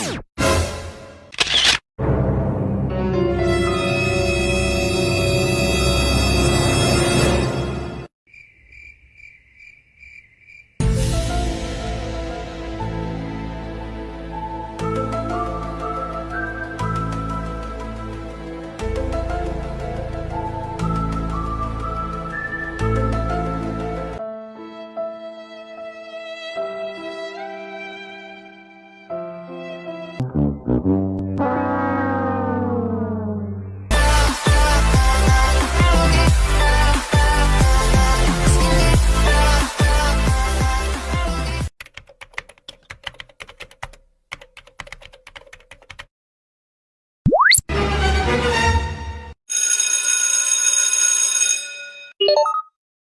you